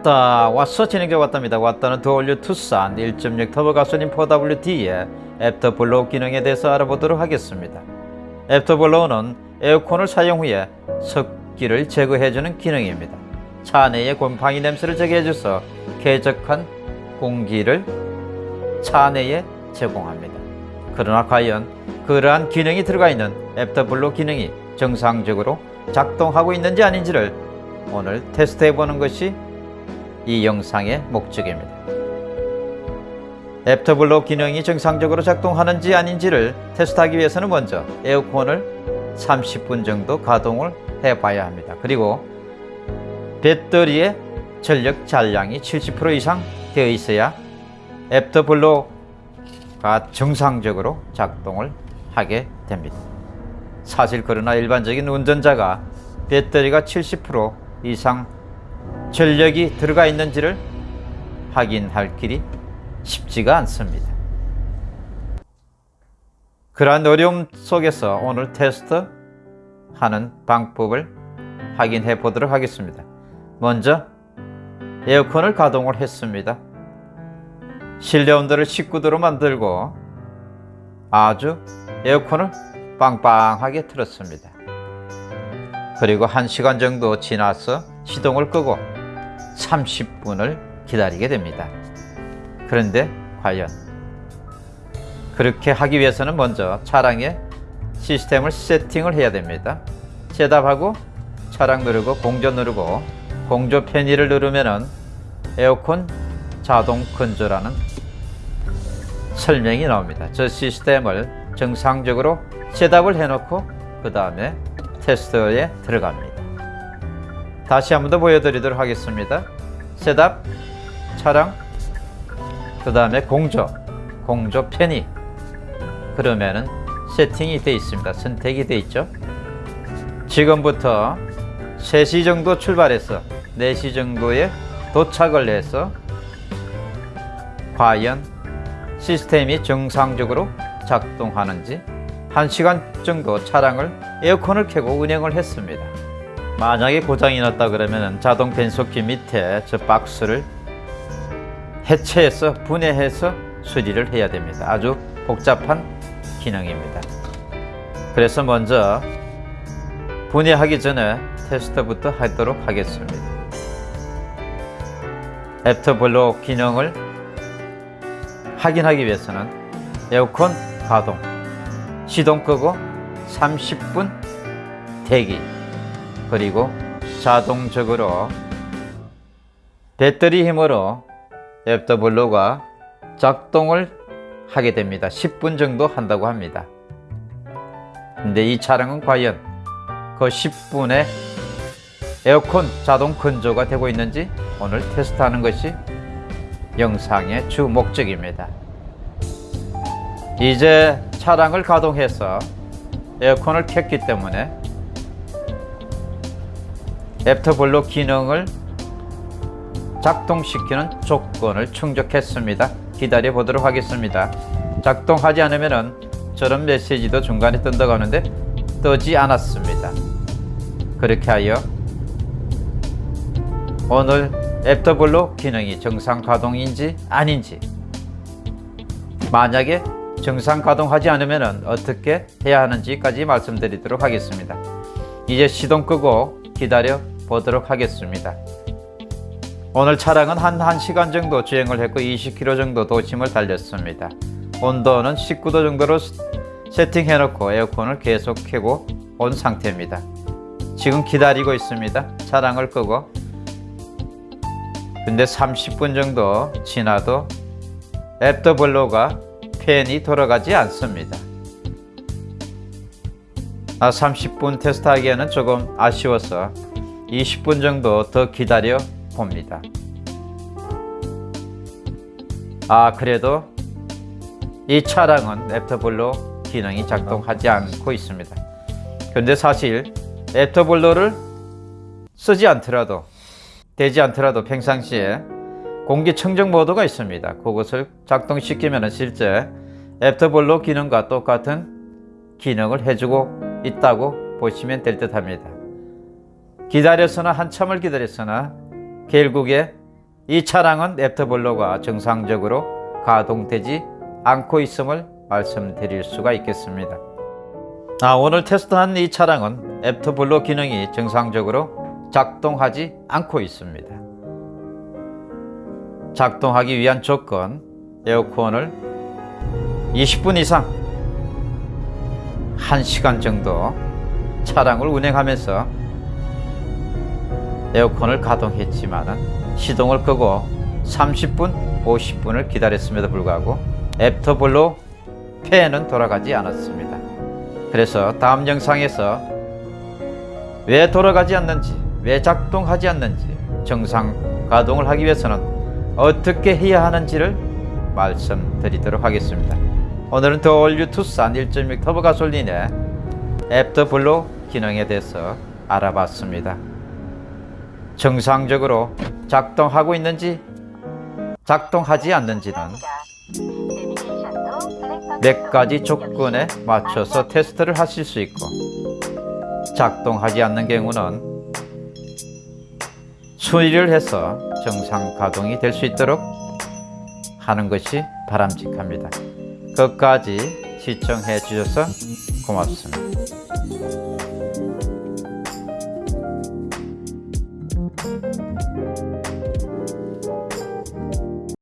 왔다. 왔어. 진행자 왔답니다. 왔다는 The All New 투싼 1.6 터보 가솔린 4WD의 after blow 기능에 대해서 알아보도록 하겠습니다. after blow는 에어컨을 사용 후에 습기를 제거해주는 기능입니다. 차 내의 곰팡이 냄새를 제거해줘서 쾌적한 공기를 차 내에 제공합니다. 그러나 과연 그러한 기능이 들어가 있는 after blow 기능이 정상적으로 작동하고 있는지 아닌지를 오늘 테스트해 보는 것이 이 영상의 목적입니다. after blow 기능이 정상적으로 작동하는지 아닌지를 테스트하기 위해서는 먼저 에어컨을 30분 정도 가동을 해 봐야 합니다. 그리고 배터리의 전력 잔량이 70% 이상 되어 있어야 after blow가 정상적으로 작동을 하게 됩니다. 사실 그러나 일반적인 운전자가 배터리가 70% 이상 전력이 들어가 있는지를 확인할 길이 쉽지가 않습니다. 그러한 어려움 속에서 오늘 테스트 하는 방법을 확인해 보도록 하겠습니다. 먼저 에어컨을 가동을 했습니다. 실내 온도를 19도로 만들고 아주 에어컨을 빵빵하게 틀었습니다. 그리고 1시간 정도 지나서 시동을 끄고 30분을 기다리게 됩니다. 그런데 과연 그렇게 하기 위해서는 먼저 차량의 시스템을 세팅을 해야 됩니다. 셋업하고 차량 누르고 공조 누르고 공조 편의를 누르면은 에어컨 자동 건조라는 설명이 나옵니다. 저 시스템을 정상적으로 셋업을 해놓고 그 다음에 테스트에 들어갑니다. 다시 한 번 더 보여드리도록 하겠습니다. 셋업, 차량, 그 다음에 공조, 공조 편의. 그러면은 세팅이 되어 있습니다. 선택이 되어 있죠. 지금부터 3시 정도 출발해서 4시 정도에 도착을 해서 과연 시스템이 정상적으로 작동하는지 1시간 정도 차량을 에어컨을 켜고 운행을 했습니다. 만약에 고장이 났다 그러면 자동 변속기 밑에 저 박스를 해체해서 분해해서 수리를 해야 됩니다. 아주 복잡한 기능입니다. 그래서 먼저 분해하기 전에 테스트부터 하도록 하겠습니다. 애프터블로 기능을 확인하기 위해서는 에어컨 가동, 시동 끄고 30분 대기 그리고 자동적으로 배터리 힘으로 애프터블로가 작동을 하게 됩니다. 10분 정도 한다고 합니다. 근데 이 차량은 과연 그 10분에 에어컨 자동 건조가 되고 있는지 오늘 테스트하는 것이 영상의 주 목적입니다. 이제 차량을 가동해서 에어컨을 켰기 때문에 after blow 기능을 작동시키는 조건을 충족했습니다. 기다려 보도록 하겠습니다. 작동하지 않으면 저런 메시지도 중간에 뜬다고 하는데 뜨지 않았습니다. 그렇게 하여 오늘 after blow 기능이 정상 가동인지 아닌지 만약에 정상 가동하지 않으면 어떻게 해야 하는지까지 말씀드리도록 하겠습니다. 이제 시동 끄고 기다려 보도록 하겠습니다. 오늘 차량은 한 1시간 정도 주행을 했고 20km 정도 도심을 달렸습니다. 온도는 19도 정도로 세팅해 놓고 에어컨을 계속 켜고 온 상태입니다. 지금 기다리고 있습니다. 차량을 끄고 근데 30분 정도 지나도 애프터블로가 팬이 돌아가지 않습니다. 아, 30분 테스트하기에는 조금 아쉬워서 20분 정도 더 기다려 봅니다. 아 그래도 이 차량은 애프터블로 기능이 작동하지 않고 있습니다. 근데 사실 애프터블로를 쓰지 않더라도 되지 않더라도 평상시에 공기청정 모드가 있습니다. 그것을 작동시키면 실제 after blow 기능과 똑같은 기능을 해주고 있다고 보시면 될 듯 합니다. 기다렸으나 한참을 기다렸으나 결국에 이 차량은 after blow가 정상적으로 가동되지 않고 있음을 말씀드릴 수가 있겠습니다. 아, 오늘 테스트한 이 차량은 after blow 기능이 정상적으로 작동하지 않고 있습니다. 작동하기 위한 조건 에어컨을 20분 이상 1시간 정도 차량을 운행하면서 에어컨을 가동했지만은 시동을 끄고 30분, 50분을 기다렸음에도 불구하고 애프터블로 팬은 돌아가지 않았습니다. 그래서 다음 영상에서 왜 돌아가지 않는지, 왜 작동하지 않는지, 정상 가동을 하기 위해서는 어떻게 해야 하는지를 말씀드리도록 하겠습니다. 오늘은 더올류 투싼 1.6 터보 가솔린의 애프터블로 기능에 대해서 알아봤습니다. 정상적으로 작동하고 있는지 작동하지 않는지는 몇 가지 조건에 맞춰서 테스트를 하실 수 있고 작동하지 않는 경우는 수리를 해서 정상 가동이 될 수 있도록 하는 것이 바람직합니다. 끝까지 시청해 주셔서 고맙습니다.